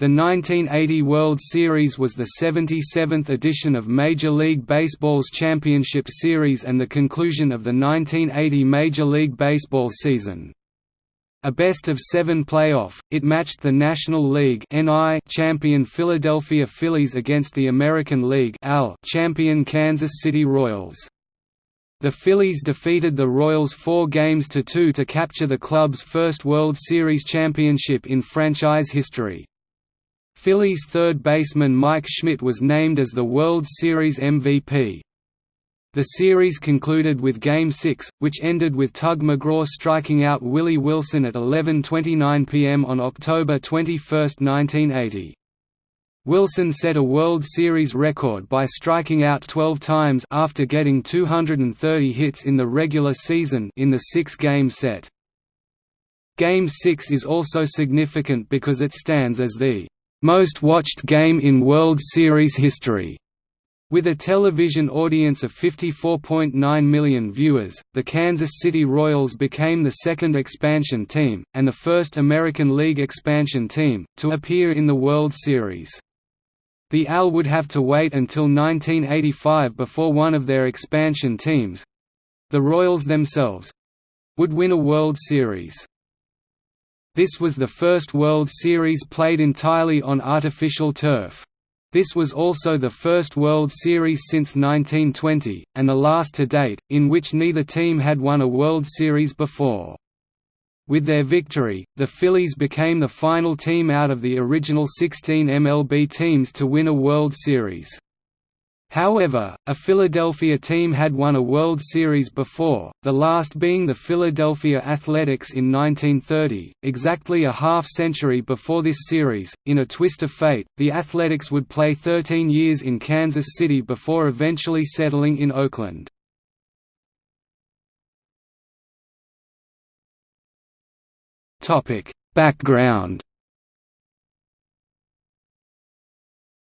The 1980 World Series was the 77th edition of Major League Baseball's Championship Series and the conclusion of the 1980 Major League Baseball season. A best-of-seven playoff, it matched the National League champion Philadelphia Phillies against the American League (AL) champion Kansas City Royals. The Phillies defeated the Royals four games to two to capture the club's first World Series championship in franchise history. Phillies third baseman Mike Schmidt was named as the World Series MVP. The series concluded with Game 6, which ended with Tug McGraw striking out Willie Wilson at 11.29 pm on October 21, 1980. Wilson set a World Series record by striking out 12 times after getting 230 hits in the regular season in the six-game set. Game 6 is also significant because it stands as the most watched game in World Series history. With a television audience of 54.9 million viewers, the Kansas City Royals became the second expansion team, and the first American League expansion team, to appear in the World Series. The AL would have to wait until 1985 before one of their expansion teams—the Royals themselves—would win a World Series. This was the first World Series played entirely on artificial turf. This was also the first World Series since 1920, and the last to date, in which neither team had won a World Series before. With their victory, the Phillies became the final team out of the original 16 MLB teams to win a World Series. However, a Philadelphia team had won a World Series before, the last being the Philadelphia Athletics in 1930. Exactly a half century before this series, in a twist of fate, the Athletics would play 13 years in Kansas City before eventually settling in Oakland. Topic: Background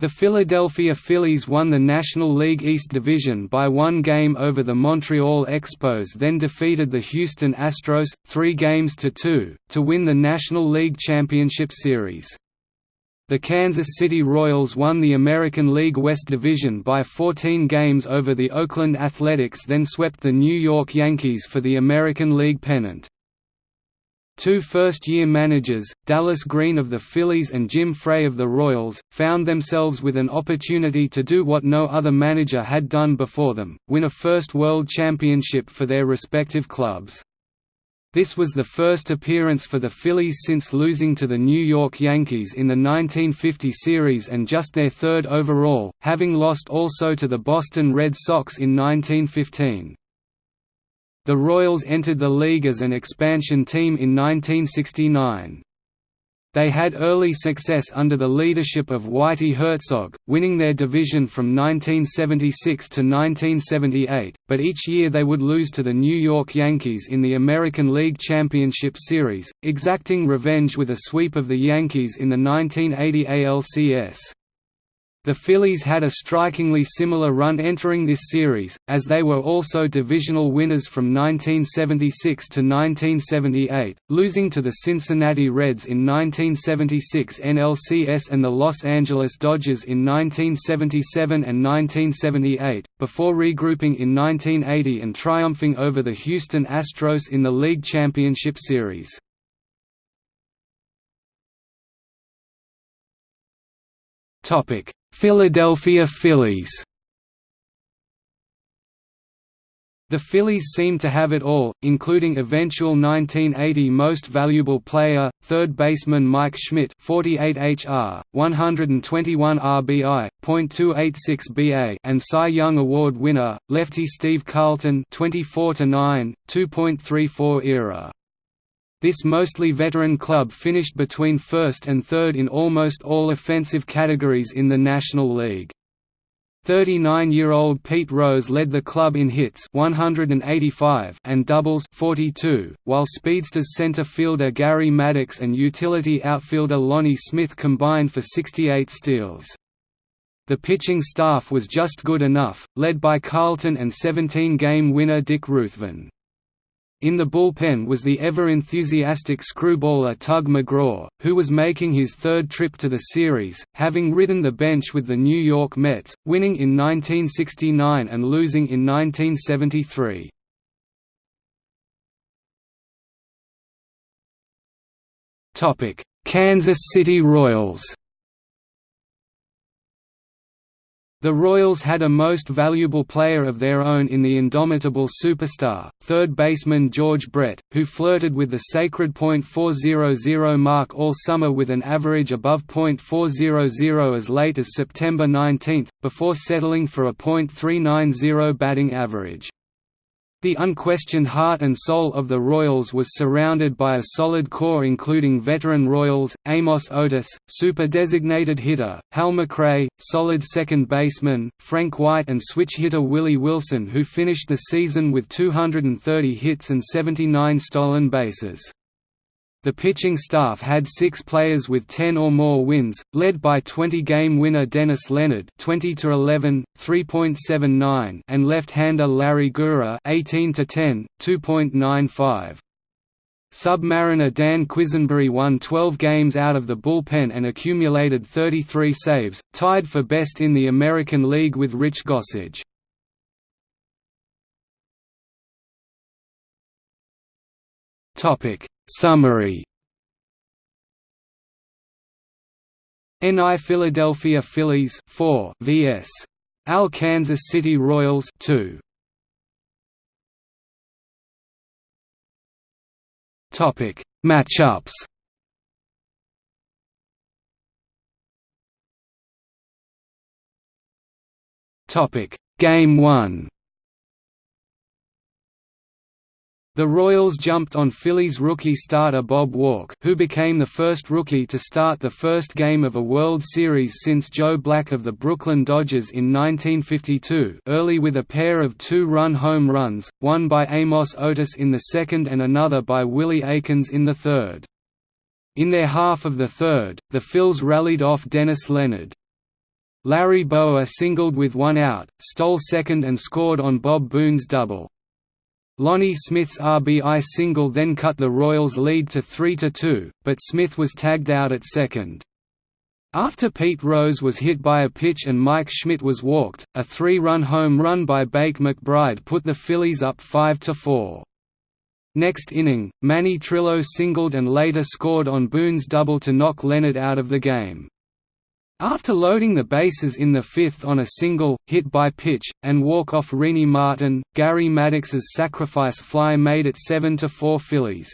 The Philadelphia Phillies won the National League East Division by one game over the Montreal Expos then defeated the Houston Astros, three games to two, to win the National League Championship Series. The Kansas City Royals won the American League West Division by 14 games over the Oakland Athletics then swept the New York Yankees for the American League pennant. Two first-year managers, Dallas Green of the Phillies and Jim Frey of the Royals, found themselves with an opportunity to do what no other manager had done before them, win a first World Championship for their respective clubs. This was the first appearance for the Phillies since losing to the New York Yankees in the 1950 series and just their third overall, having lost also to the Boston Red Sox in 1915. The Royals entered the league as an expansion team in 1969. They had early success under the leadership of Whitey Herzog, winning their division from 1976 to 1978, but each year they would lose to the New York Yankees in the American League Championship Series, exacting revenge with a sweep of the Yankees in the 1980 ALCS. The Phillies had a strikingly similar run entering this series, as they were also divisional winners from 1976 to 1978, losing to the Cincinnati Reds in 1976 NLCS and the Los Angeles Dodgers in 1977 and 1978, before regrouping in 1980 and triumphing over the Houston Astros in the League Championship Series. Topic Philadelphia Phillies The Phillies seemed to have it all, including eventual 1980 Most Valuable Player, third baseman Mike Schmidt 48 HR, 121 RBI, .286 BA and Cy Young Award winner, lefty Steve Carlton 24 9, 2.34 ERA. This mostly veteran club finished between first and third in almost all offensive categories in the National League. 39-year-old Pete Rose led the club in hits 185 and doubles 42, while speedsters center fielder Gary Maddox and utility outfielder Lonnie Smith combined for 68 steals. The pitching staff was just good enough, led by Carlton and 17-game winner Dick Ruthven. In the bullpen was the ever-enthusiastic screwballer Tug McGraw, who was making his third trip to the series, having ridden the bench with the New York Mets, winning in 1969 and losing in 1973. Kansas City Royals The Royals had a most valuable player of their own in the indomitable superstar, third baseman George Brett, who flirted with the sacred .400 mark all summer with an average above .400 as late as September 19, before settling for a .390 batting average. The unquestioned heart and soul of the Royals was surrounded by a solid core including veteran Royals, Amos Otis, super-designated hitter, Hal McRae, solid second baseman, Frank White and switch hitter Willie Wilson who finished the season with 230 hits and 79 stolen bases. The pitching staff had six players with 10 or more wins, led by 20-game winner Dennis Leonard 20 to 11, 3.79 and left-hander Larry Gura 18 to 10, 2.95. Submariner Dan Quisenberry won 12 games out of the bullpen and accumulated 33 saves, tied for best in the American League with Rich Gossage. Topic Summary. NI Philadelphia Phillies 4 vs. AL Kansas City Royals 2 Topic. Matchups. Topic. Game 1 The Royals jumped on Phillies rookie starter Bob Walk who became the first rookie to start the first game of a World Series since Joe Black of the Brooklyn Dodgers in 1952 early with a pair of two-run home runs, one by Amos Otis in the second and another by Willie Aikens in the third. In their half of the third, the Phils rallied off Dennis Leonard. Larry Bowa singled with one out, stole second and scored on Bob Boone's double. Lonnie Smith's RBI single then cut the Royals' lead to 3–2, but Smith was tagged out at second. After Pete Rose was hit by a pitch and Mike Schmidt was walked, a three-run home run by Bake McBride put the Phillies up 5–4. Next inning, Manny Trillo singled and later scored on Boone's double to knock Leonard out of the game. After loading the bases in the fifth on a single, hit by pitch, and walk-off Renie Martin, Gary Maddox's sacrifice fly made it 7–4 Phillies.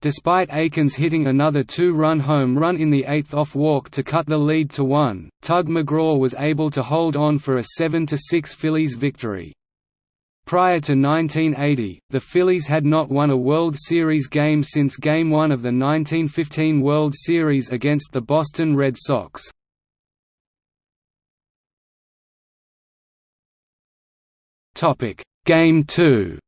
Despite Aikens hitting another two-run home run in the eighth off walk to cut the lead to one, Tug McGraw was able to hold on for a 7–6 Phillies victory. Prior to 1980, the Phillies had not won a World Series game since Game 1 of the 1915 World Series against the Boston Red Sox. Topic: Game 2.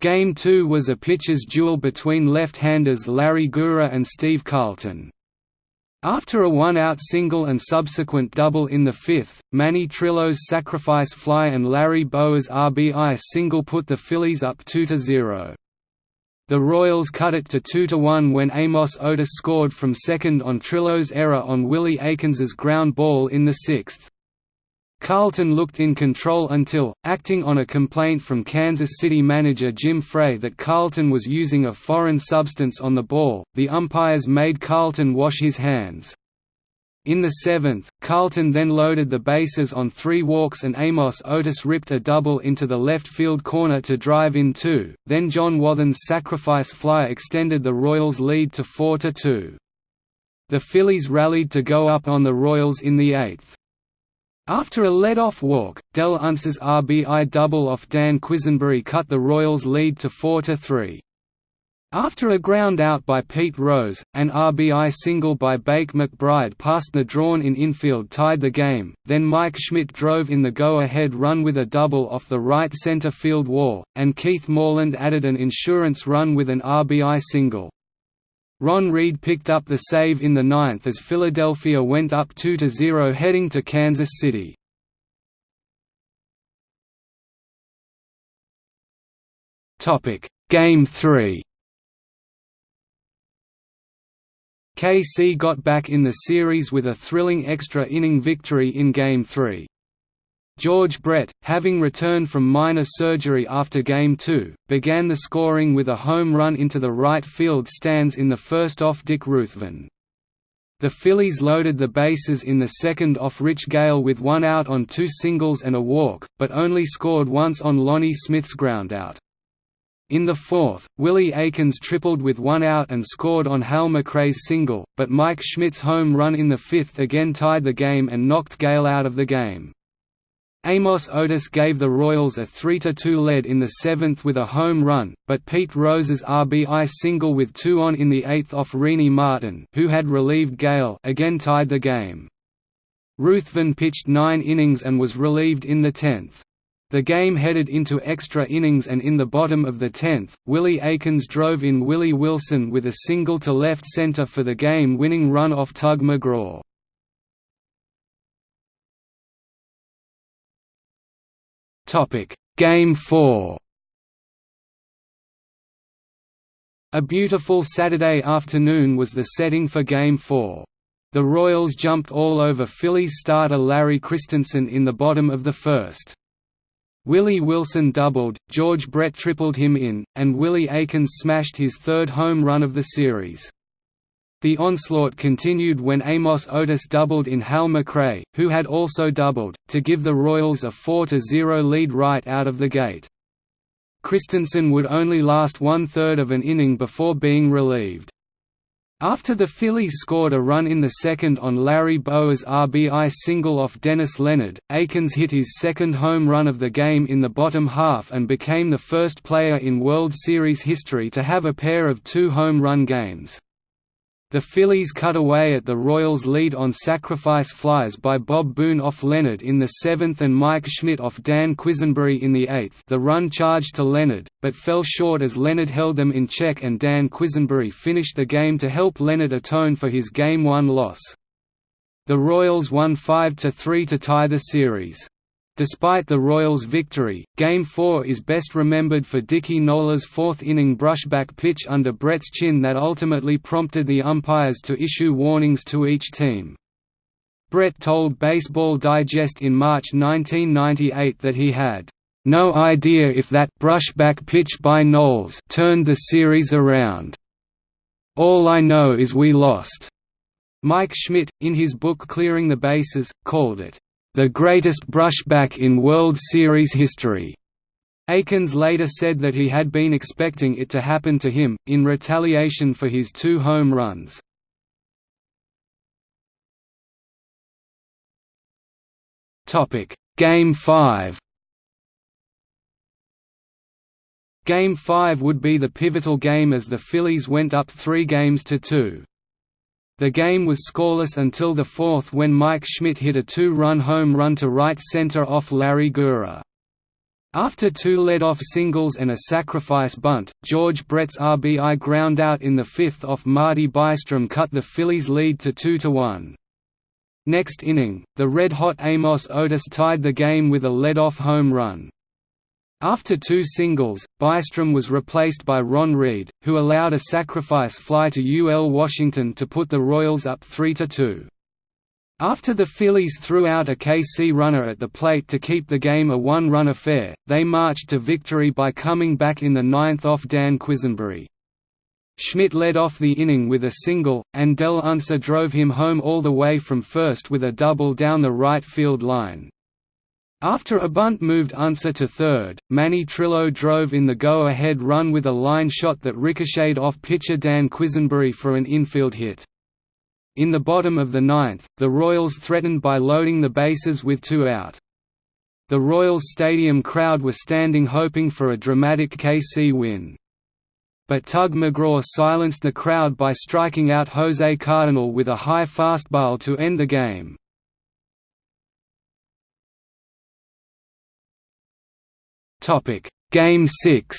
Game 2 was a pitcher's duel between left-handers Larry Gura and Steve Carlton. After a one-out single and subsequent double in the fifth, Manny Trillo's sacrifice fly and Larry Bowa's RBI single put the Phillies up 2–0. The Royals cut it to 2–1 when Amos Otis scored from second on Trillo's error on Willie Aikens's ground ball in the sixth. Carlton looked in control until, acting on a complaint from Kansas City manager Jim Frey that Carlton was using a foreign substance on the ball, the umpires made Carlton wash his hands. In the seventh, Carlton then loaded the bases on three walks and Amos Otis ripped a double into the left field corner to drive in two, then John Wathan's sacrifice fly extended the Royals' lead to 4–2. The Phillies rallied to go up on the Royals in the eighth. After a lead-off walk, Del Unser's RBI double off Dan Quisenberry cut the Royals' lead to 4–3. After a ground out by Pete Rose, an RBI single by Bake McBride past the drawn-in infield tied the game, then Mike Schmidt drove in the go-ahead run with a double off the right center field wall, and Keith Moreland added an insurance run with an RBI single. Ron Reed picked up the save in the ninth as Philadelphia went up 2–0 heading to Kansas City. Game 3 KC got back in the series with a thrilling extra inning victory in Game 3. George Brett, having returned from minor surgery after Game 2, began the scoring with a home run into the right field stands in the first off Dick Ruthven. The Phillies loaded the bases in the second off Rich Gale with one out on two singles and a walk, but only scored once on Lonnie Smith's groundout. In the fourth, Willie Aikens tripled with one out and scored on Hal McRae's single, but Mike Schmidt's home run in the fifth again tied the game and knocked Gale out of the game. Amos Otis gave the Royals a 3–2 lead in the seventh with a home run, but Pete Rose's RBI single with two on in the eighth off Renie Martin who had relieved Gale again tied the game. Ruthven pitched nine innings and was relieved in the tenth. The game headed into extra innings and in the bottom of the tenth, Willie Aikens drove in Willie Wilson with a single to left center for the game-winning run off Tug McGraw. Game 4 A beautiful Saturday afternoon was the setting for Game 4. The Royals jumped all over Phillies starter Larry Christenson in the bottom of the first. Willie Wilson doubled, George Brett tripled him in, and Willie Aikens smashed his third home run of the series. The onslaught continued when Amos Otis doubled in Hal McRae, who had also doubled, to give the Royals a 4–0 lead right out of the gate. Christenson would only last one-third of an inning before being relieved. After the Phillies scored a run in the second on Larry Bowa's RBI single off Dennis Leonard, Aikens hit his second home run of the game in the bottom half and became the first player in World Series history to have a pair of two home run games. The Phillies cut away at the Royals' lead on sacrifice flies by Bob Boone off Leonard in the seventh and Mike Schmidt off Dan Quisenberry in the eighth the run charged to Leonard, but fell short as Leonard held them in check and Dan Quisenberry finished the game to help Leonard atone for his Game 1 loss. The Royals won 5–3 to tie the series. Despite the Royals' victory, Game 4 is best remembered for Dickie Noles's fourth-inning brushback pitch under Brett's chin that ultimately prompted the umpires to issue warnings to each team. Brett told Baseball Digest in March 1998 that he had, "...no idea if that brushback pitch by Noles turned the series around. All I know is we lost." Mike Schmidt, in his book Clearing the Bases, called it, the greatest brushback in World Series history. Aikens later said that he had been expecting it to happen to him, in retaliation for his two home runs. Game 5 Game 5 would be the pivotal game as the Phillies went up three games to two. The game was scoreless until the fourth when Mike Schmidt hit a two-run home run to right center off Larry Gura. After two led-off singles and a sacrifice bunt, George Brett's RBI groundout in the fifth off Marty Bystrom cut the Phillies' lead to 2–1. Next inning, the red-hot Amos Otis tied the game with a lead-off home run. After two singles, Bystrom was replaced by Ron Reed, who allowed a sacrifice fly to UL Washington to put the Royals up 3–2. After the Phillies threw out a KC runner at the plate to keep the game a one-run affair, they marched to victory by coming back in the ninth off Dan Quisenberry. Schmidt led off the inning with a single, and Del Unser drove him home all the way from first with a double down the right field line. After a bunt moved Unser to third, Manny Trillo drove in the go-ahead run with a line shot that ricocheted off pitcher Dan Quisenberry for an infield hit. In the bottom of the ninth, the Royals threatened by loading the bases with two out. The Royals Stadium crowd were standing hoping for a dramatic KC win. But Tug McGraw silenced the crowd by striking out Jose Cardenal with a high fastball to end the game. Topic: Game 6.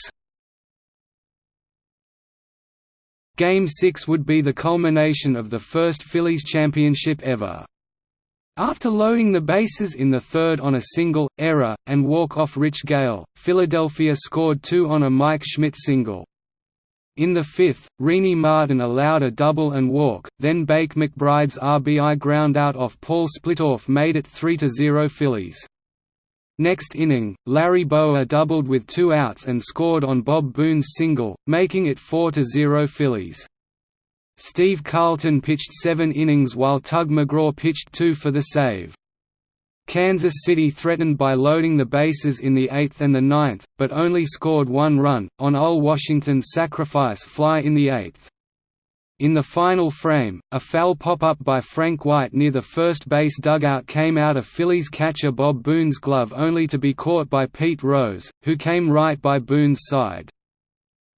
Game 6 would be the culmination of the first Phillies championship ever. After loading the bases in the third on a single, error, and walk-off Rich Gale, Philadelphia scored two on a Mike Schmidt single. In the fifth, Renie Martin allowed a double and walk, then Bake McBride's RBI groundout off Paul Splittorff made it 3–0 Phillies. Next inning, Larry Bowa doubled with two outs and scored on Bob Boone's single, making it 4–0 Phillies. Steve Carlton pitched seven innings while Tug McGraw pitched two for the save. Kansas City threatened by loading the bases in the eighth and the ninth, but only scored one run, on Al Washington's sacrifice fly in the eighth. In the final frame, a foul pop-up by Frank White near the first base dugout came out of Phillies catcher Bob Boone's glove only to be caught by Pete Rose, who came right by Boone's side.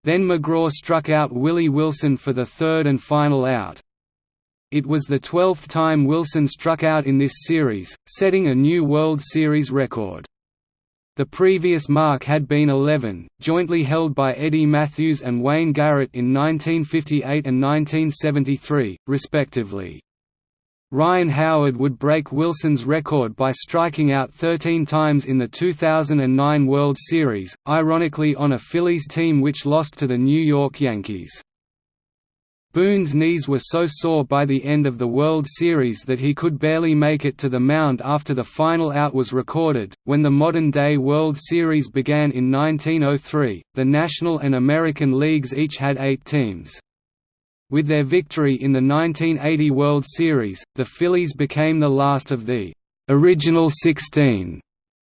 Then McGraw struck out Willie Wilson for the third and final out. It was the twelfth time Wilson struck out in this series, setting a new World Series record. The previous mark had been 11, jointly held by Eddie Mathews and Wayne Garrett in 1958 and 1973, respectively. Ryan Howard would break Wilson's record by striking out 13 times in the 2009 World Series, ironically on a Phillies team which lost to the New York Yankees. Boone's knees were so sore by the end of the World Series that he could barely make it to the mound after the final out was recorded. When the modern day World Series began in 1903, the National and American Leagues each had eight teams. With their victory in the 1980 World Series, the Phillies became the last of the «original 16»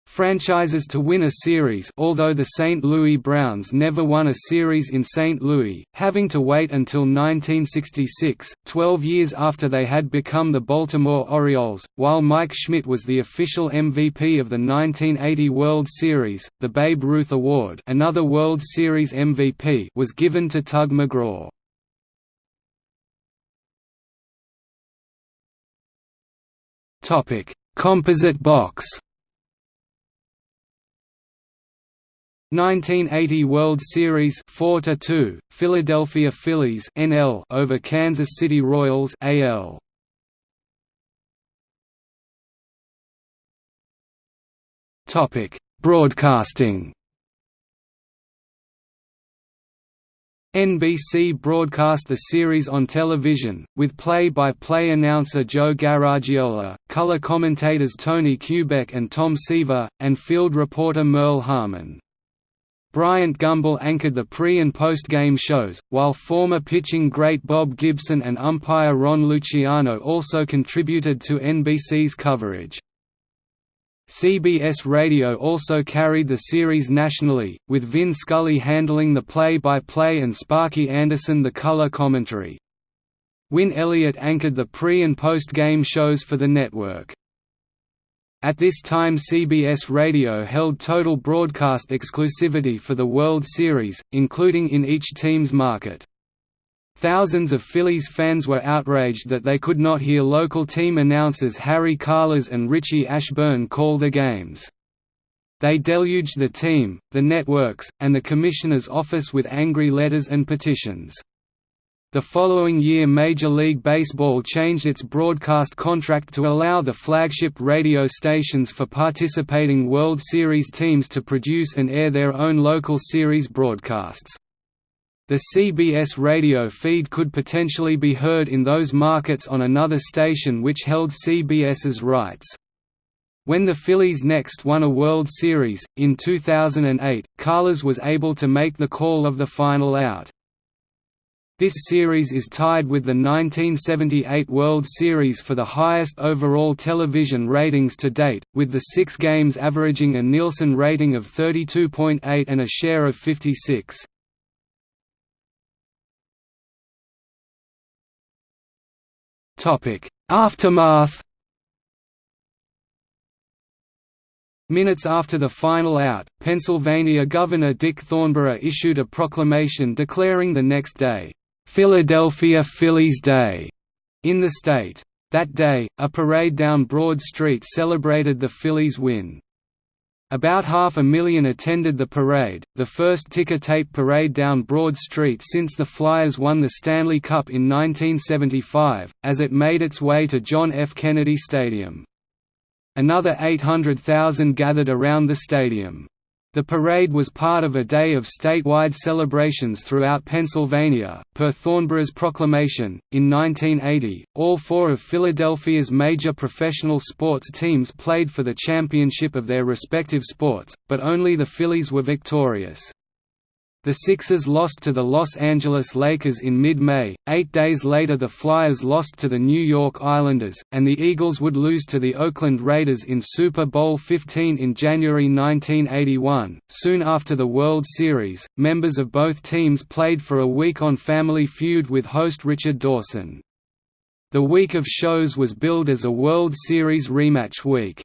franchises to win a series although the St. Louis Browns never won a series in St. Louis, having to wait until 1966, 12 years after they had become the Baltimore Orioles, while Mike Schmidt was the official MVP of the 1980 World Series, the Babe Ruth Award another World Series MVP was given to Tug McGraw. Composite box. 1980 World Series 4 2 Philadelphia Phillies NL over Kansas City Royals AL Topic Broadcasting NBC broadcast the series on television, with play-by-play -play announcer Joe Garagiola, color commentators Tony Kubek and Tom Seaver, and field reporter Merle Harmon. Bryant Gumbel anchored the pre- and post-game shows, while former pitching great Bob Gibson and umpire Ron Luciano also contributed to NBC's coverage. CBS Radio also carried the series nationally, with Vin Scully handling the play-by-play -play and Sparky Anderson the color commentary. Win Elliott anchored the pre- and post-game shows for the network. At this time CBS Radio held total broadcast exclusivity for the World Series, including in each team's market. Thousands of Phillies fans were outraged that they could not hear local team announcers Harry Kalas and Richie Ashburn call the games. They deluged the team, the networks, and the commissioner's office with angry letters and petitions. The following year Major League Baseball changed its broadcast contract to allow the flagship radio stations for participating World Series teams to produce and air their own local series broadcasts. The CBS radio feed could potentially be heard in those markets on another station which held CBS's rights. When the Phillies next won a World Series, in 2008, Kalas was able to make the call of the final out. This series is tied with the 1978 World Series for the highest overall television ratings to date, with the six games averaging a Nielsen rating of 32.8 and a share of 56. Topic: Aftermath. Minutes after the final out, Pennsylvania Governor Dick Thornburgh issued a proclamation declaring the next day, "'Philadelphia Phillies Day' in the state. That day, a parade down Broad Street celebrated the Phillies' win. About half a million attended the parade, the first ticker-tape parade down Broad Street since the Flyers won the Stanley Cup in 1975, as it made its way to John F. Kennedy Stadium. Another 800,000 gathered around the stadium. The parade was part of a day of statewide celebrations throughout Pennsylvania. Per Thornburgh's proclamation, in 1980, all four of Philadelphia's major professional sports teams played for the championship of their respective sports, but only the Phillies were victorious. The Sixers lost to the Los Angeles Lakers in mid-May, eight days later the Flyers lost to the New York Islanders, and the Eagles would lose to the Oakland Raiders in Super Bowl XV in January 1981. Soon after the World Series, members of both teams played for a week on Family Feud with host Richard Dawson. The week of shows was billed as a World Series rematch week.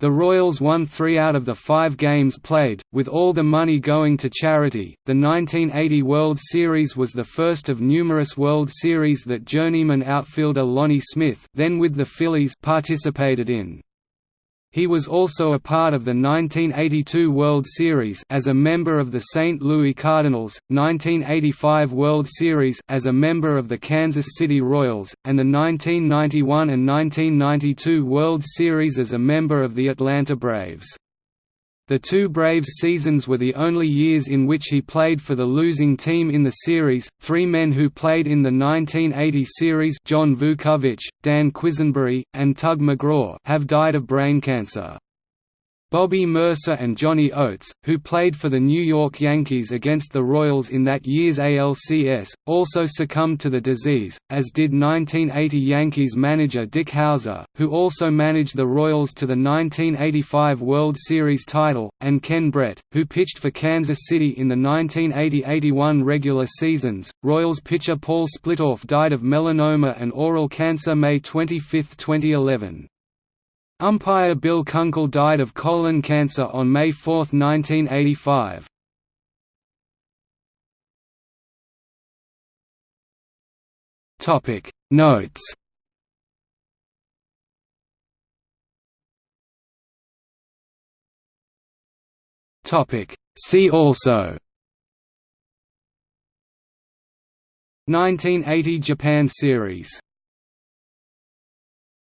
The Royals won three out of the five games played, with all the money going to charity. The 1980 World Series was the first of numerous World Series that journeyman outfielder Lonnie Smith, then with the Phillies, participated in. He was also a part of the 1982 World Series as a member of the St. Louis Cardinals, 1985 World Series as a member of the Kansas City Royals, and the 1991 and 1992 World Series as a member of the Atlanta Braves. The two Braves seasons were the only years in which he played for the losing team in the series. Three men who played in the 1980 series, John Vukovich, Dan Quisenberry, and Tug McGraw, have died of brain cancer. Bobby Murcer and Johnny Oates, who played for the New York Yankees against the Royals in that year's ALCS, also succumbed to the disease, as did 1980 Yankees manager Dick Howser, who also managed the Royals to the 1985 World Series title, and Ken Brett, who pitched for Kansas City in the 1980–81 regular seasons. Royals pitcher Paul Splittorff died of melanoma and oral cancer May 25, 2011. Umpire Bill Kunkel died of colon cancer on May 4, 1985. Topic. Notes. Topic. See also. 1980 Japan Series